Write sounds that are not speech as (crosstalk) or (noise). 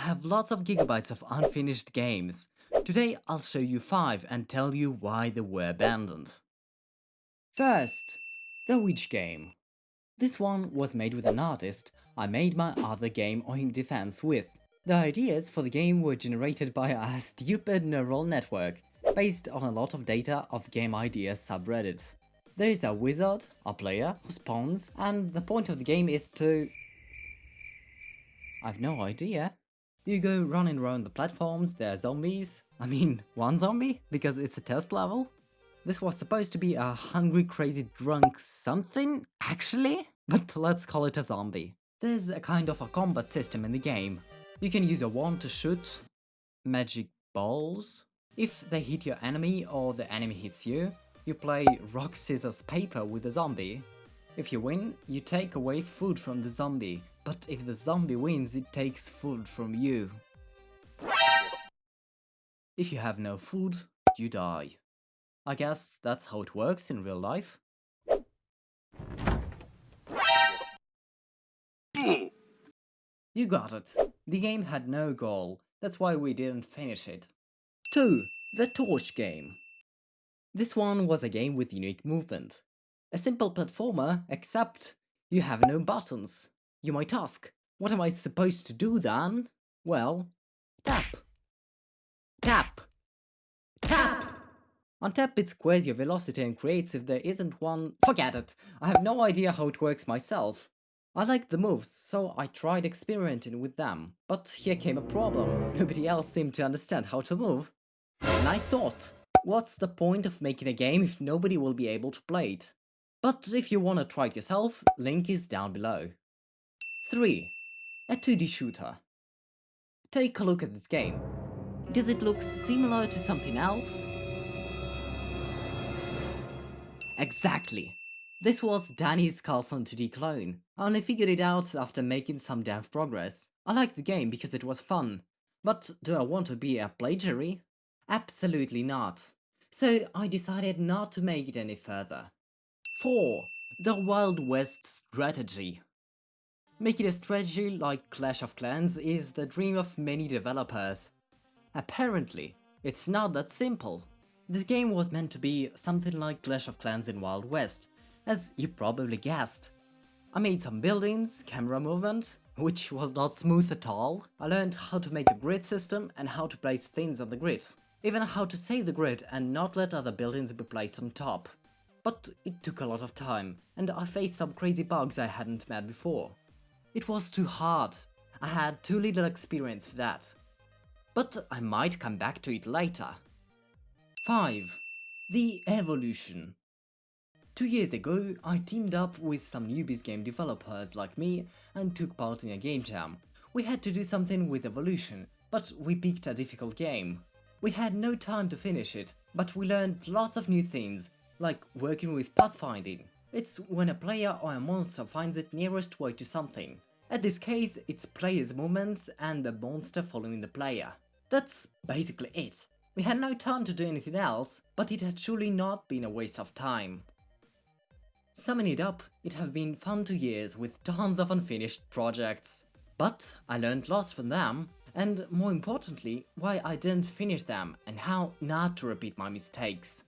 I have lots of gigabytes of unfinished games. Today I'll show you 5 and tell you why they were abandoned. First, the Witch game. This one was made with an artist I made my other game Oink Defense with. The ideas for the game were generated by a stupid neural network, based on a lot of data of game ideas subreddit. There is a wizard, a player, who spawns, and the point of the game is to... I've no idea. You go running around the platforms, there are zombies. I mean, (laughs) one zombie, because it's a test level. This was supposed to be a hungry, crazy, drunk something, actually? (laughs) But let's call it a zombie. There's a kind of a combat system in the game. You can use a wand to shoot magic balls. If they hit your enemy or the enemy hits you, you play rock, scissors, paper with the zombie. If you win, you take away food from the zombie, but if the zombie wins, it takes food from you. If you have no food, you die. I guess that's how it works in real life. You got it. The game had no goal, that's why we didn't finish it. 2. The Torch Game This one was a game with unique movement. A simple platformer, except you have no buttons. You might ask, what am I supposed to do then? Well, tap. Tap. Tap! On tap it squares your velocity and creates if there isn't one... Forget it! I have no idea how it works myself. I liked the moves, so I tried experimenting with them. But here came a problem. Nobody else seemed to understand how to move. And I thought, what's the point of making a game if nobody will be able to play it? But if you wanna try it yourself, link is down below. 3. A 2D shooter. Take a look at this game. Does it look similar to something else? Exactly. This was Dani's Karlson 2D clone. I only figured it out after making some dev progress. I liked the game because it was fun. But do I want to be a plagiary? Absolutely not. So I decided not to make it any further. 4. The Wild West Strategy Making a strategy like Clash of Clans is the dream of many developers. Apparently, it's not that simple. This game was meant to be something like Clash of Clans in Wild West, as you probably guessed. I made some buildings, camera movement, which was not smooth at all. I learned how to make a grid system and how to place things on the grid. Even how to save the grid and not let other buildings be placed on top. But it took a lot of time, and I faced some crazy bugs I hadn't met before. It was too hard. I had too little experience for that. But I might come back to it later. 5. The Evolution Two years ago, I teamed up with some newbies game developers like me and took part in a game jam. We had to do something with Evolution, but we picked a difficult game. We had no time to finish it, but we learned lots of new things, like working with pathfinding. It's when a player or a monster finds its nearest way to something. At this case, it's player's movements and the monster following the player. That's basically it. We had no time to do anything else, but it had surely not been a waste of time. Summing it up, it have been fun two years with tons of unfinished projects. But I learned lots from them, and more importantly, why I didn't finish them and how not to repeat my mistakes.